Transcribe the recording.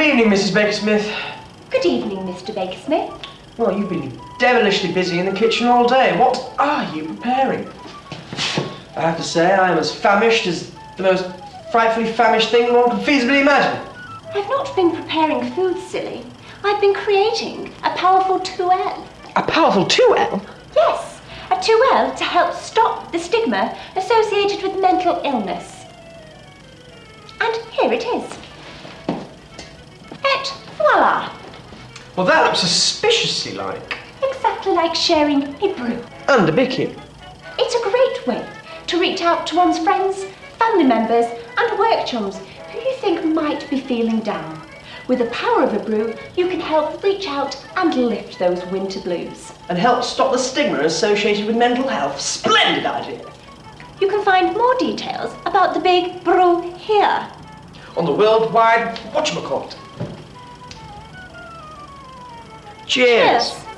evening, Mrs. Baker-Smith. Good evening, Mr. Baker-Smith. Well, you've been devilishly busy in the kitchen all day. What are you preparing? I have to say, I am as famished as the most frightfully famished thing one can feasibly imagine. I've not been preparing food, silly. I've been creating a powerful 2L. A powerful 2L? Yes, a 2L to help stop the stigma associated with mental illness. And here it is. Well, that looks suspiciously like. Exactly like sharing a brew. And a bicky. It's a great way to reach out to one's friends, family members, and work chums who you think might be feeling down. With the power of a brew, you can help reach out and lift those winter blues. And help stop the stigma associated with mental health. Splendid idea. You can find more details about the big brew here. On the worldwide whatchamacallit. Cheers. Cheers.